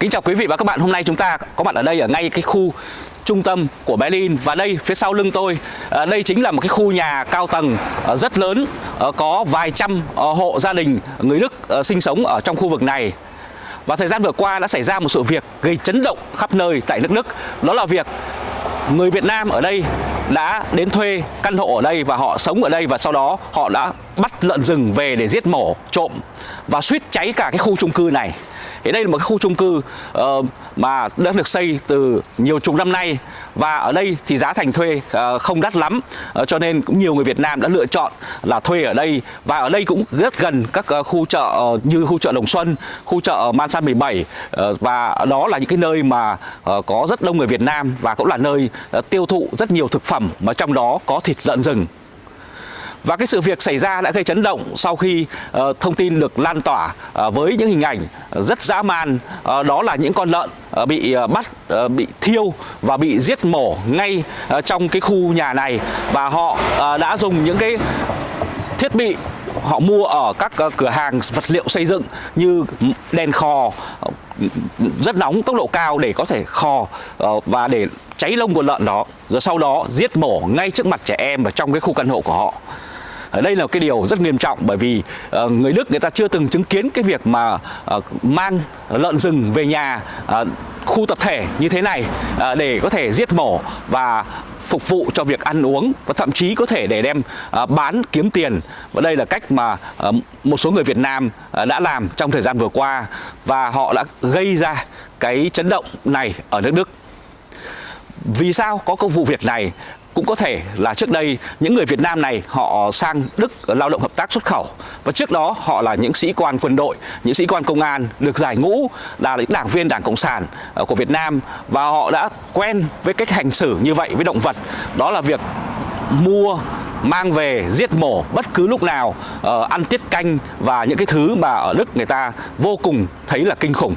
Kính chào quý vị và các bạn. Hôm nay chúng ta có mặt ở đây ở ngay cái khu trung tâm của Berlin và đây, phía sau lưng tôi ờ, đây chính là một cái khu nhà cao tầng ờ, rất lớn ờ, có vài trăm hộ gia đình, người Đức sinh sống ở trong khu vực này. Và thời gian vừa qua đã xảy ra một sự việc gây chấn động khắp nơi tại nước Đức. Đó là việc người Việt Nam ở đây đã đến thuê căn hộ ở đây và họ sống ở đây và sau đó họ đã bắt lợn rừng về để giết mổ, trộm và suýt cháy cả cái khu chung cư này. Thế đây là một cái khu chung cư uh, mà đã được xây từ nhiều chục năm nay và ở đây thì giá thành thuê uh, không đắt lắm uh, cho nên cũng nhiều người Việt Nam đã lựa chọn là thuê ở đây và ở đây cũng rất gần các uh, khu chợ uh, như khu chợ Đồng Xuân, khu chợ Man San 17 uh, và đó là những cái nơi mà uh, có rất đông người Việt Nam và cũng là nơi uh, tiêu thụ rất nhiều thực phẩm mà trong đó có thịt lợn rừng. Và cái sự việc xảy ra đã gây chấn động sau khi uh, thông tin được lan tỏa uh, với những hình ảnh rất dã man uh, đó là những con lợn uh, bị uh, bắt uh, bị thiêu và bị giết mổ ngay uh, trong cái khu nhà này. Và họ uh, đã dùng những cái thiết bị họ mua ở các uh, cửa hàng vật liệu xây dựng như đèn khò rất nóng tốc độ cao để có thể khò uh, và để cháy lông của lợn đó rồi sau đó giết mổ ngay trước mặt trẻ em và trong cái khu căn hộ của họ đây là cái điều rất nghiêm trọng bởi vì uh, người Đức người ta chưa từng chứng kiến cái việc mà uh, mang lợn rừng về nhà uh, khu tập thể như thế này uh, để có thể giết mổ và phục vụ cho việc ăn uống và thậm chí có thể để đem uh, bán kiếm tiền. Và đây là cách mà uh, một số người Việt Nam uh, đã làm trong thời gian vừa qua và họ đã gây ra cái chấn động này ở nước Đức. Vì sao có cái vụ việc này? Cũng có thể là trước đây những người Việt Nam này họ sang Đức lao động hợp tác xuất khẩu. Và trước đó họ là những sĩ quan quân đội, những sĩ quan công an được giải ngũ là những đảng viên Đảng Cộng sản ờ, của Việt Nam. Và họ đã quen với cách hành xử như vậy với động vật. Đó là việc mua mang về giết mổ bất cứ lúc nào uh, ăn tiết canh và những cái thứ mà ở Đức người ta vô cùng thấy là kinh khủng.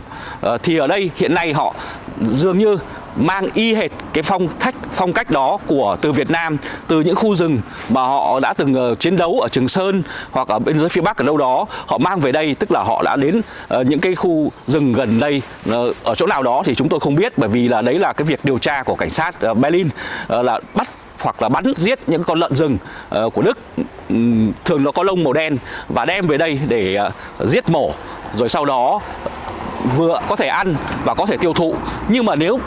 Uh, thì ở đây hiện nay họ dường như mang y hệt cái phong cách phong cách đó của từ Việt Nam từ những khu rừng mà họ đã từng uh, chiến đấu ở Trường Sơn hoặc ở bên dưới phía Bắc ở đâu đó họ mang về đây tức là họ đã đến uh, những cái khu rừng gần đây uh, ở chỗ nào đó thì chúng tôi không biết bởi vì là đấy là cái việc điều tra của cảnh sát uh, Berlin uh, là bắt hoặc là bắn giết những con lợn rừng uh, của Đức. Um, thường nó có lông màu đen và đem về đây để uh, giết mổ rồi sau đó vừa có thể ăn và có thể tiêu thụ. Nhưng mà nếu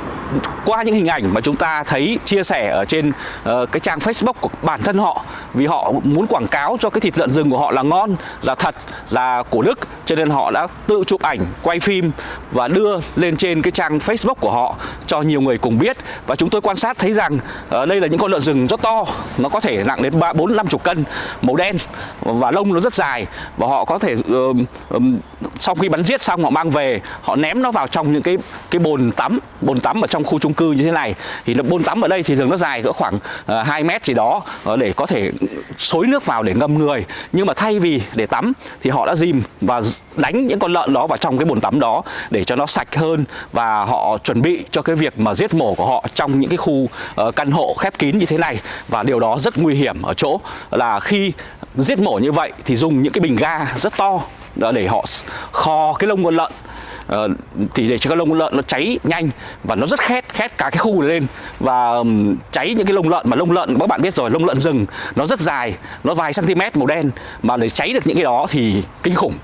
qua những hình ảnh mà chúng ta thấy chia sẻ ở trên uh, cái trang Facebook của bản thân họ vì họ muốn quảng cáo cho cái thịt lợn rừng của họ là ngon, là thật, là của Đức cho nên họ đã tự chụp ảnh, quay phim và đưa lên trên cái trang Facebook của họ cho nhiều người cùng biết. Và chúng tôi quan sát thấy rằng uh, đây là những con lợn rừng rất to, nó có thể nặng đến ba bốn năm chục cân, màu đen và lông nó rất dài. Và họ có thể uh, um, sau khi bắn giết xong họ mang về, họ ném nó vào trong những cái cái bồn tắm, bồn tắm ở trong trong khu chung cư như thế này. Thì nó bồn tắm ở đây thì thường nó dài cỡ khoảng ờ, uh, 2 mét gì đó uh, để có thể xối nước vào để ngâm người. Nhưng mà thay vì để tắm thì họ đã dìm và đánh những con lợn đó vào trong cái bồn tắm đó để cho nó sạch hơn và họ chuẩn bị cho cái việc mà giết mổ của họ trong những cái khu uh, căn hộ khép kín như thế này. Và điều đó rất nguy hiểm ở chỗ là khi giết mổ như vậy thì dùng những cái bình ga rất to để họ kho cái lông con lợn uh, thì để cho cái lông lợn nó cháy nhanh và nó rất khét khét cả cái khu này lên. Và um, cháy những cái lông lợn mà lông lợn các bạn biết rồi lông lợn rừng nó rất dài nó vài cm màu đen. Mà để cháy được những cái đó thì kinh khủng.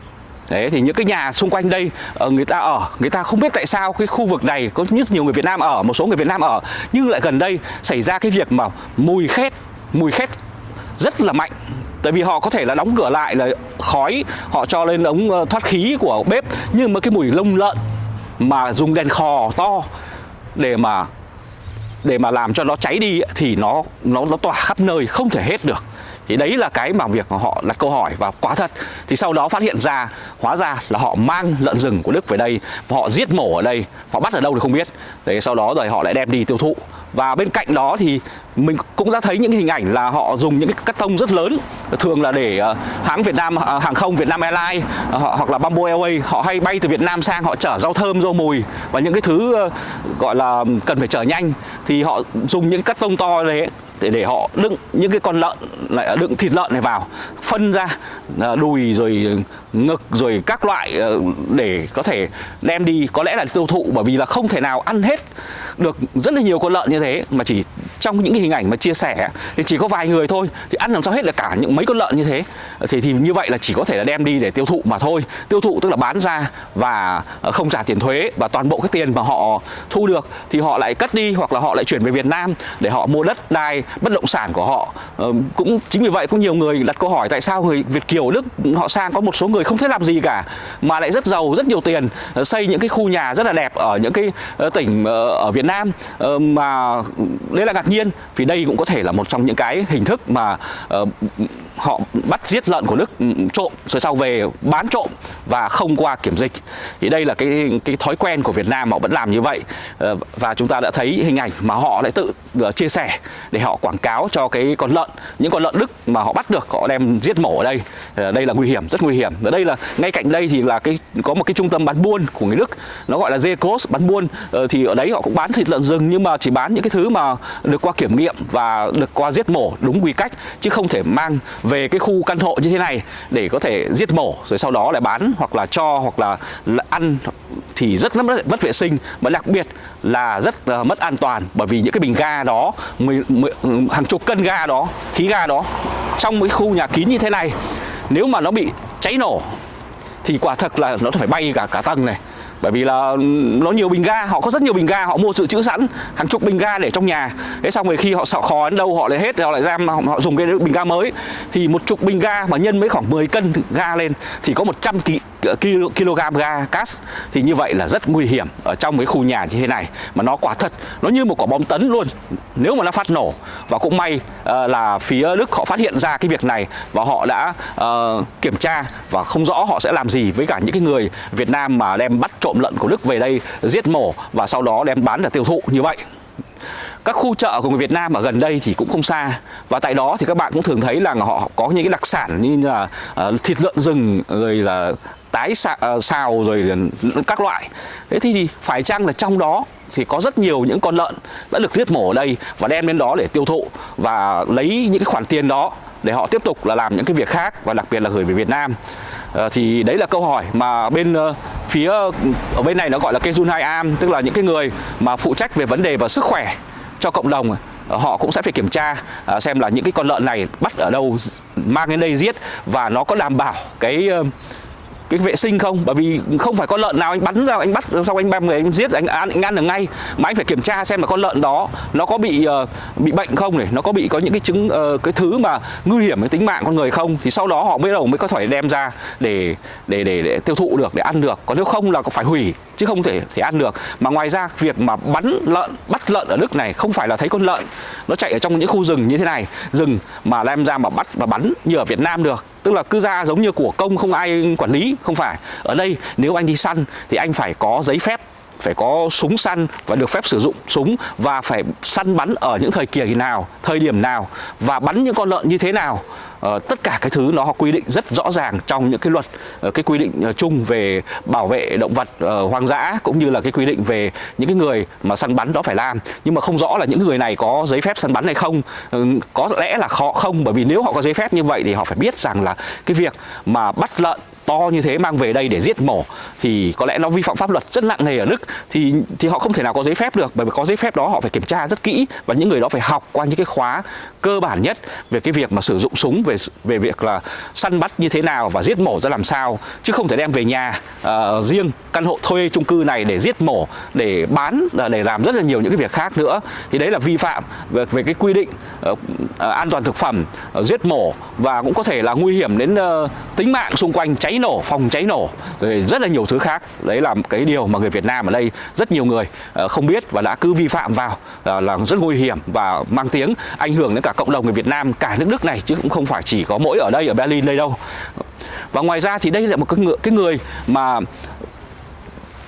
Đấy thì những cái nhà xung quanh đây ờ, người ta ở, người ta không biết tại sao cái khu vực này có rất nhiều người Việt Nam ở, một số người Việt Nam ở. Nhưng lại gần đây xảy ra cái việc mà mùi khét, mùi khét rất là mạnh. Tại vì họ có thể là đóng cửa lại là khói, Họ cho lên ống ờ, thoát khí của bếp. Nhưng mà cái mùi lông lợn Mà dùng đèn khò to Để mà để mà làm cho nó cháy đi thì nó nó nó tỏa khắp nơi, không thể hết được thì đấy là cái mà việc họ đặt câu hỏi và quá thật. Thì sau đó phát hiện ra, hóa ra là họ mang lợn rừng của Đức về đây và họ giết mổ ở đây. Họ bắt ở đâu thì không biết. Thế sau đó rồi họ lại đem đi tiêu thụ. Và bên cạnh đó thì mình cũng đã thấy những hình ảnh là họ dùng những cái cắt tông rất lớn, thường là để ờ, hãng Việt Nam ờ, hàng không Việt Nam Airlines ờ, hoặc là Bamboo Airways, họ hay bay từ Việt Nam sang, họ chở rau thơm, rau mùi và những cái thứ gọi là cần phải chở nhanh. Thì họ dùng những cắt tông to đấy để để họ đựng những cái con lợn lại, đựng thịt lợn này vào, phân ra à, đùi rồi ngực rồi các loại ờ, để có thể đem đi. Có lẽ là tiêu thụ, bởi vì là không thể nào ăn hết được rất là nhiều con lợn như thế, mà chỉ trong những cái hình ảnh mà chia sẻ, thì chỉ có vài người thôi, thì ăn làm sao hết là cả những mấy con lợn như thế. Thì thì như vậy là chỉ có thể là đem đi để tiêu thụ mà thôi. Tiêu thụ tức là bán ra và ờ, không trả tiền thuế và toàn bộ cái tiền mà họ thu được thì họ lại cất đi hoặc là họ lại chuyển về Việt Nam để họ mua đất đai, bất động sản của họ. Ờ, cũng chính vì vậy có nhiều người đặt câu hỏi tại sao người Việt kiều, Đức, họ sang có một số người không thể làm gì cả, mà lại rất giàu, rất nhiều tiền ờ, xây những cái khu nhà rất là đẹp ở những cái tỉnh ở Việt Nam mà, đấy là ngạc nhiên vì đây cũng có thể là một trong những cái hình thức mà uh, họ bắt giết lợn của Đức ừ, trộm, rồi sau về bán trộm và không qua kiểm dịch. Thì đây là cái cái thói quen của Việt Nam, họ vẫn làm như vậy. Ờ, và chúng ta đã thấy hình ảnh mà họ lại tự ờ, chia sẻ để họ quảng cáo cho cái con lợn, những con lợn Đức mà họ bắt được, họ đem giết mổ ở đây. Ờ, đây là nguy hiểm, rất nguy hiểm. Ở đây là, ngay cạnh đây thì là cái, có một cái trung tâm bán buôn của người Đức. Nó gọi là Zekos bán buôn. Thì ở đấy họ cũng bán thịt lợn rừng, nhưng mà chỉ bán những cái thứ mà được qua kiểm nghiệm và được qua giết mổ đúng quy cách, chứ không thể mang về cái khu căn hộ như thế này để có thể giết mổ rồi sau đó lại bán hoặc là cho hoặc là, ăn thì rất là mất, mất vệ sinh. Và đặc biệt là rất là mất an toàn bởi vì những cái bình ga đó mười, mười, hàng chục cân ga đó khí ga đó trong cái khu nhà kín như thế này nếu mà nó bị cháy nổ thì quả thật là nó phải bay cả cả tầng này bởi vì là nó nhiều bình ga họ có rất nhiều bình ga họ mua dự trữ sẵn hàng chục bình ga để trong nhà. Thế xong rồi khi họ sợ khó đến đâu họ lại hết họ lại giam họ, họ dùng cái bình ga mới. Thì một chục bình ga mà nhân với khoảng 10 cân ga lên thì có 100 kg, kg ga cát thì như vậy là rất nguy hiểm ở trong cái khu nhà như thế này. Mà nó quả thật nó như một quả bom tấn luôn. Nếu mà nó phát nổ và cũng may uh, là phía Đức họ phát hiện ra cái việc này và họ đã uh, kiểm tra và không rõ họ sẽ làm gì với cả những cái người Việt Nam mà đem bắt trộm lợn của Đức về đây giết mổ và sau đó đem bán để tiêu thụ như vậy. Các khu chợ của người Việt Nam ở gần đây thì cũng không xa. Và tại đó thì các bạn cũng thường thấy là họ có những cái đặc sản như là uh, thịt lợn rừng rồi là tái xào, ờ, xào rồi các loại. Thế thì, thì phải chăng là trong đó thì có rất nhiều những con lợn đã được giết mổ ở đây và đem đến đó để tiêu thụ và lấy những cái khoản tiền đó để họ tiếp tục là làm những cái việc khác và đặc biệt là gửi về Việt Nam. Ờ, thì đấy là câu hỏi mà bên ờ, phía ở bên này nó gọi là Kejun Hai Am, tức là những cái người mà phụ trách về vấn đề và sức khỏe cho cộng đồng ờ, họ cũng sẽ phải kiểm tra xem là những cái con lợn này bắt ở đâu, mang đến đây giết và nó có đảm bảo cái cái vệ sinh không? Bởi vì không phải con lợn nào anh bắn ra anh bắt xong anh ba người anh giết anh ăn, anh ăn được ngay. Mà anh phải kiểm tra xem là con lợn đó nó có bị uh, bị bệnh không này nó có bị có những cái chứng uh, cái thứ mà nguy hiểm đến tính mạng con người không? Thì sau đó họ mới đầu mới có thể đem ra để để để, để tiêu thụ được để ăn được. Còn nếu không là có phải hủy chứ không thể thể ăn được. Mà ngoài ra việc mà bắn lợn bắt lợn ở Đức này không phải là thấy con lợn nó chạy ở trong những khu rừng như thế này rừng mà đem ra mà bắt và bắn như ở Việt Nam được tức là cứ ra giống như của công không ai quản lý, không phải. Ở đây nếu anh đi săn thì anh phải có giấy phép phải có súng săn và được phép sử dụng súng và phải săn bắn ở những thời kỳ nào, thời điểm nào và bắn những con lợn như thế nào. Ờ, tất cả cái thứ nó quy định rất rõ ràng trong những cái luật ờ, cái quy định ờ, chung về bảo vệ động vật uh, hoang dã cũng như là cái quy định về những cái người mà săn bắn đó phải làm nhưng mà không rõ là những người này có giấy phép săn bắn hay không Ừ, có lẽ là họ không bởi vì nếu họ có giấy phép như vậy thì họ phải biết rằng là cái việc mà bắt lợn to như thế mang về đây để giết mổ thì có lẽ nó vi phạm pháp luật rất nặng nề ở Đức thì thì họ không thể nào có giấy phép được bởi vì có giấy phép đó họ phải kiểm tra rất kỹ và những người đó phải học qua những cái khóa cơ bản nhất về cái việc mà sử dụng súng về về việc là săn bắt như thế nào và giết mổ ra làm sao chứ không thể đem về nhà uh, riêng căn hộ thuê chung cư này để giết mổ để bán là để làm rất là nhiều những cái việc khác nữa. Thì đấy là vi phạm về, về cái quy định uh, uh, an toàn thực phẩm uh, giết mổ và cũng có thể là nguy hiểm đến uh, tính mạng xung quanh cháy nổ phòng cháy nổ rồi rất là nhiều thứ khác. Đấy là cái điều mà người Việt Nam ở đây rất nhiều người ờ, không biết và đã cứ vi phạm vào ờ, là rất nguy hiểm và mang tiếng ảnh hưởng đến cả cộng đồng người Việt Nam cả nước Đức này chứ cũng không phải chỉ có mỗi ở đây ở Berlin đây đâu. Và ngoài ra thì đây là một cái người, cái người mà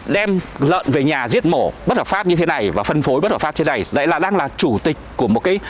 đem lợn về nhà giết mổ bất hợp pháp như thế này và phân phối bất hợp pháp như thế này. Lại là đang là chủ tịch của một cái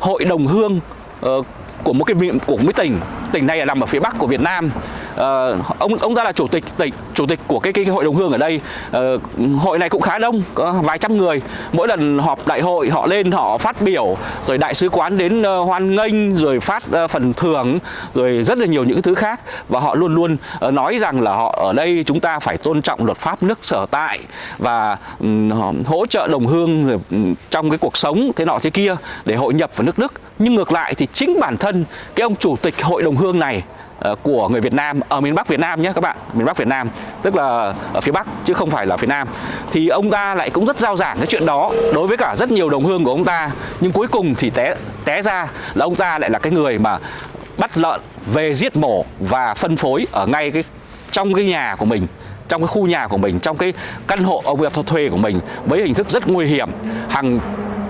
hội đồng hương uh, của một cái của một cái tỉnh tỉnh này là nằm ở phía bắc của Việt Nam. Ờ, ông ông ra là chủ tịch tỉnh chủ tịch của cái cái, cái hội đồng hương ở đây. Ờ, hội này cũng khá đông có vài trăm người. Mỗi lần họp đại hội họ lên họ phát biểu rồi đại sứ quán đến uh, hoan nghênh rồi phát uh, phần thưởng rồi rất là nhiều những thứ khác. Và họ luôn luôn uh, nói rằng là họ ở đây chúng ta phải tôn trọng luật pháp nước sở tại và um, hỗ trợ đồng hương rồi, um, trong cái cuộc sống thế nọ thế kia để hội nhập vào nước Đức. Nhưng ngược lại thì chính bản thân cái ông chủ tịch hội đồng hương này ờ, của người Việt Nam ở miền Bắc Việt Nam nhé các bạn, miền Bắc Việt Nam, tức là ở phía Bắc chứ không phải là phía Nam. Thì ông ta lại cũng rất giao giảng cái chuyện đó đối với cả rất nhiều đồng hương của ông ta. Nhưng cuối cùng thì té té ra là ông ta lại là cái người mà bắt lợn về giết mổ và phân phối ở ngay cái, trong cái nhà của mình, trong cái khu nhà của mình, trong cái căn hộ ông việc thuê của mình với hình thức rất nguy hiểm. Hàng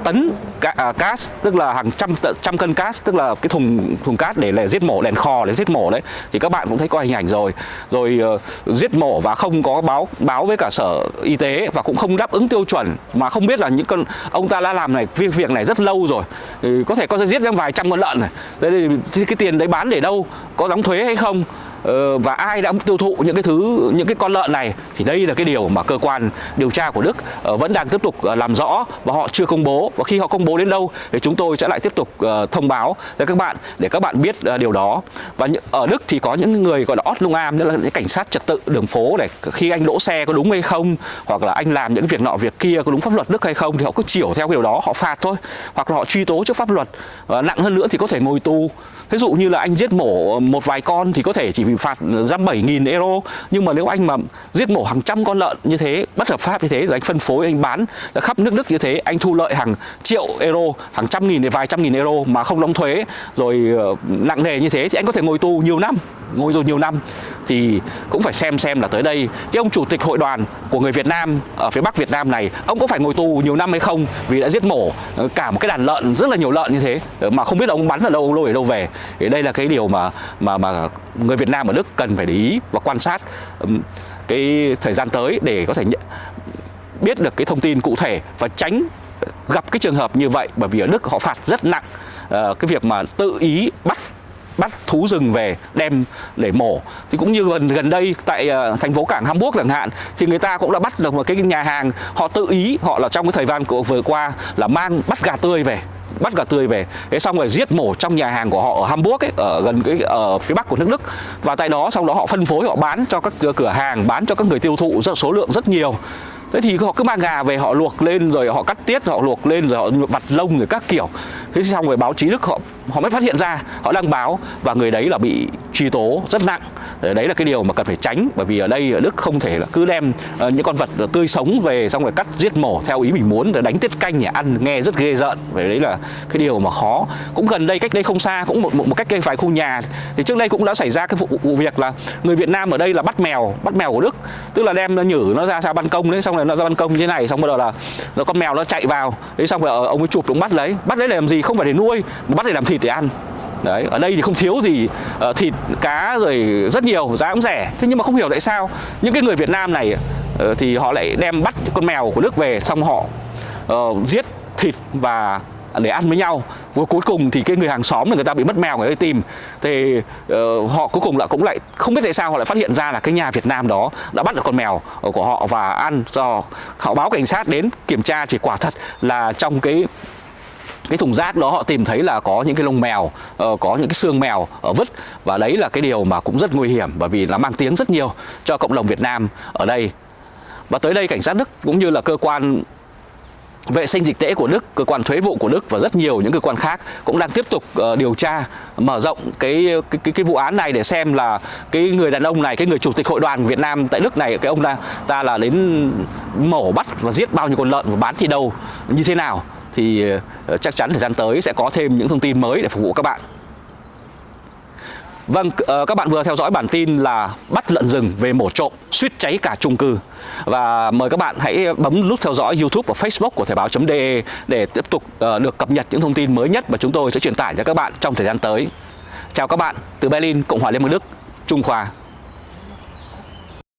tấn à, cát tức là hàng trăm trăm cân cát tức là cái thùng thùng cát để là giết mổ đèn kho để giết mổ đấy. Thì các bạn cũng thấy có hình ảnh rồi. Rồi uh, giết mổ và không có báo báo với cả sở y tế và cũng không đáp ứng tiêu chuẩn. Mà không biết là những con ông ta đã làm này việc việc này rất lâu rồi. Thì có thể có giết ra vài trăm con lợn này. Thế thì cái tiền đấy bán để đâu? Có đóng thuế hay không? Ờ, và ai đã tiêu thụ những cái thứ, những cái con lợn này thì đây là cái điều mà cơ quan điều tra của Đức ờ, vẫn đang tiếp tục ờ, làm rõ và họ chưa công bố. Và khi họ công bố đến đâu thì chúng tôi sẽ lại tiếp tục thông báo cho các bạn để các bạn biết điều đó. Và ở Đức thì có những người gọi là ót lung am, tức là những cảnh sát trật tự đường phố để khi anh đỗ xe có đúng hay không, hoặc là anh làm những việc nọ việc kia có đúng pháp luật Đức hay không thì họ cứ chiều theo điều đó, họ phạt thôi. Hoặc là họ truy tố trước pháp luật, và nặng hơn nữa thì có thể ngồi tù. Ví dụ như là anh giết mổ một vài con thì có thể chỉ bị phạt giam 7.000 euro. Nhưng mà nếu anh mà giết mổ hàng trăm con lợn như thế, bất hợp pháp như thế, rồi anh phân phối, anh bán khắp nước Đức như thế, anh thu lợi hàng triệu euro, hàng trăm nghìn đến vài trăm nghìn euro mà không đóng thuế, rồi ờ, nặng nề như thế, thì anh có thể ngồi tù nhiều năm, ngồi rồi nhiều năm. Thì cũng phải xem xem là tới đây, cái ông chủ tịch hội đoàn của người Việt Nam ở phía Bắc Việt Nam này, ông có phải ngồi tù nhiều năm hay không? Vì đã giết mổ ờ, cả một cái đàn lợn, rất là nhiều lợn như thế, mà không biết là ông bắn ở đâu, ông lôi ở đâu về. Thì đây là cái điều mà mà mà người Việt Nam ở Đức cần phải để ý và quan sát cái thời gian tới để có thể biết được cái thông tin cụ thể và tránh gặp cái trường hợp như vậy. Bởi vì ở Đức họ phạt rất nặng ờ, cái việc mà tự ý bắt bắt thú rừng về đem để mổ. Thì cũng như gần gần đây tại uh, thành phố cảng Hamburg chẳng hạn thì người ta cũng đã bắt được một cái nhà hàng. Họ tự ý họ là trong cái thời gian của vừa qua là mang bắt gà tươi về bắt gà tươi về. Thế xong rồi giết mổ trong nhà hàng của họ ở Hamburg ấy, ở gần cái ở phía bắc của nước Đức. Và tại đó sau đó họ phân phối họ bán cho các cửa hàng bán cho các người tiêu thụ rất số lượng rất nhiều. Thế thì họ cứ mang gà về họ luộc lên rồi họ cắt tiết họ luộc lên rồi họ vặt lông rồi các kiểu. Thế xong rồi báo chí đức họ họ mới phát hiện ra họ đăng báo và người đấy là bị truy tố rất nặng. Đấy là cái điều mà cần phải tránh bởi vì ở đây ở đức không thể là cứ đem ờ, những con vật tươi sống về xong rồi cắt giết mổ theo ý mình muốn rồi đánh tiết canh để ăn nghe rất ghê rợn. Vậy đấy là cái điều mà khó. Cũng gần đây cách đây không xa cũng một một, một cách cây vài khu nhà thì trước đây cũng đã xảy ra cái vụ, vụ việc là người Việt Nam ở đây là bắt mèo bắt mèo của Đức. Tức là đem nó nhử nó ra sao ban công đấy xong rồi nó ra ban công như thế này xong bắt đầu là nó con mèo nó chạy vào. Đấy xong rồi ờ, ông ấy chụp đúng bắt lấy. Bắt lấy để làm gì? Không phải để nuôi mà bắt để làm thịt để ăn. Đấy, ở đây thì không thiếu gì uh, thịt, cá rồi rất nhiều, giá cũng rẻ. Thế nhưng mà không hiểu tại sao những cái người Việt Nam này uh, thì họ lại đem bắt con mèo của nước về xong họ uh, giết thịt và để ăn với nhau và cuối cùng thì cái người hàng xóm là người ta bị mất mèo người ta tìm thì uh, họ cuối cùng lại cũng lại không biết tại sao họ lại phát hiện ra là cái nhà Việt Nam đó đã bắt được con mèo của họ và ăn do họ báo cảnh sát đến kiểm tra thì quả thật là trong cái cái thùng rác đó họ tìm thấy là có những cái lông mèo uh, có những cái xương mèo ở vứt. Và đấy là cái điều mà cũng rất nguy hiểm bởi vì nó mang tiếng rất nhiều cho cộng đồng Việt Nam ở đây. Và tới đây cảnh sát Đức cũng như là cơ quan vệ sinh dịch tễ của Đức, cơ quan thuế vụ của Đức và rất nhiều những cơ quan khác cũng đang tiếp tục uh, điều tra mở rộng cái cái, cái cái vụ án này để xem là cái người đàn ông này, cái người chủ tịch hội đoàn Việt Nam tại Đức này, cái ông ta ta là đến mổ bắt và giết bao nhiêu con lợn và bán thì đâu như thế nào thì ờ, chắc chắn thời gian tới sẽ có thêm những thông tin mới để phục vụ các bạn. Vâng, ờ, các bạn vừa theo dõi bản tin là bắt lợn rừng về mổ trộm, suýt cháy cả chung cư. Và mời các bạn hãy bấm nút theo dõi YouTube và Facebook của Thời báo.de để tiếp tục ờ, được cập nhật những thông tin mới nhất mà chúng tôi sẽ truyền tải cho các bạn trong thời gian tới. Chào các bạn, từ Berlin, Cộng hòa Liên bang Đức, Trung Khoa.